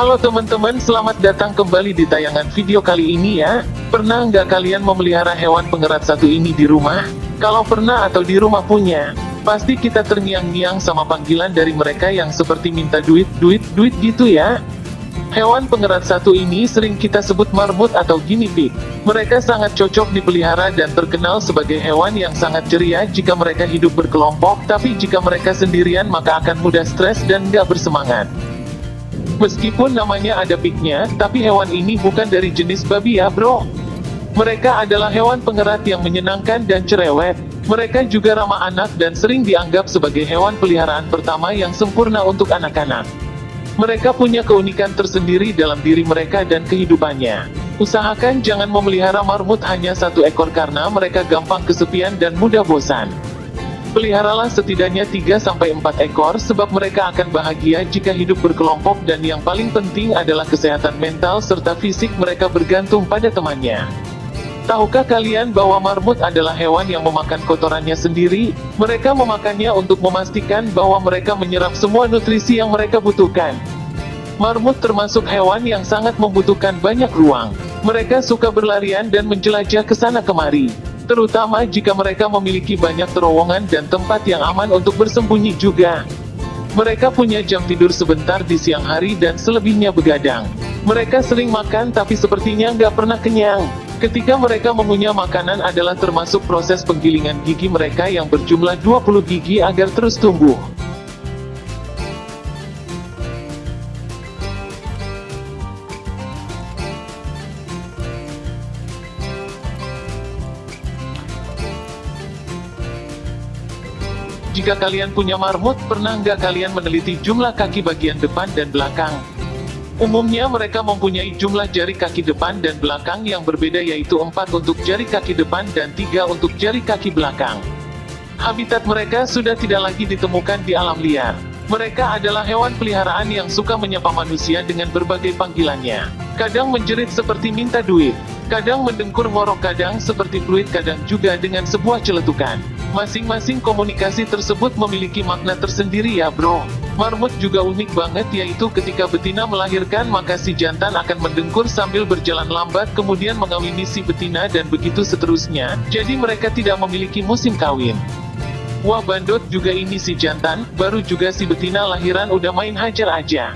Halo teman-teman, selamat datang kembali di tayangan video kali ini ya. Pernah nggak kalian memelihara hewan pengerat satu ini di rumah? Kalau pernah atau di rumah punya, pasti kita terngiang-ngiang sama panggilan dari mereka yang seperti minta duit, duit, duit gitu ya. Hewan pengerat satu ini sering kita sebut marmut atau guinea pig. Mereka sangat cocok dipelihara dan terkenal sebagai hewan yang sangat ceria jika mereka hidup berkelompok, tapi jika mereka sendirian maka akan mudah stres dan nggak bersemangat. Meskipun namanya ada pignya, tapi hewan ini bukan dari jenis babi ya bro. Mereka adalah hewan pengerat yang menyenangkan dan cerewet. Mereka juga ramah anak dan sering dianggap sebagai hewan peliharaan pertama yang sempurna untuk anak-anak. Mereka punya keunikan tersendiri dalam diri mereka dan kehidupannya. Usahakan jangan memelihara marmut hanya satu ekor karena mereka gampang kesepian dan mudah bosan. Peliharalah setidaknya 3-4 ekor sebab mereka akan bahagia jika hidup berkelompok dan yang paling penting adalah kesehatan mental serta fisik mereka bergantung pada temannya. Tahukah kalian bahwa marmut adalah hewan yang memakan kotorannya sendiri? Mereka memakannya untuk memastikan bahwa mereka menyerap semua nutrisi yang mereka butuhkan. Marmut termasuk hewan yang sangat membutuhkan banyak ruang. Mereka suka berlarian dan menjelajah ke sana kemari terutama jika mereka memiliki banyak terowongan dan tempat yang aman untuk bersembunyi juga. Mereka punya jam tidur sebentar di siang hari dan selebihnya begadang. Mereka sering makan tapi sepertinya nggak pernah kenyang. Ketika mereka mengunyah makanan adalah termasuk proses penggilingan gigi mereka yang berjumlah 20 gigi agar terus tumbuh. Jika kalian punya marmut, pernah nggak kalian meneliti jumlah kaki bagian depan dan belakang? Umumnya mereka mempunyai jumlah jari kaki depan dan belakang yang berbeda yaitu 4 untuk jari kaki depan dan 3 untuk jari kaki belakang. Habitat mereka sudah tidak lagi ditemukan di alam liar. Mereka adalah hewan peliharaan yang suka menyapa manusia dengan berbagai panggilannya. Kadang menjerit seperti minta duit, kadang mendengkur ngorok kadang seperti fluid kadang juga dengan sebuah celetukan. Masing-masing komunikasi tersebut memiliki makna tersendiri ya bro. Marmut juga unik banget yaitu ketika betina melahirkan maka si jantan akan mendengkur sambil berjalan lambat kemudian mengawini si betina dan begitu seterusnya, jadi mereka tidak memiliki musim kawin. Wah bandot juga ini si jantan, baru juga si betina lahiran udah main hajar aja.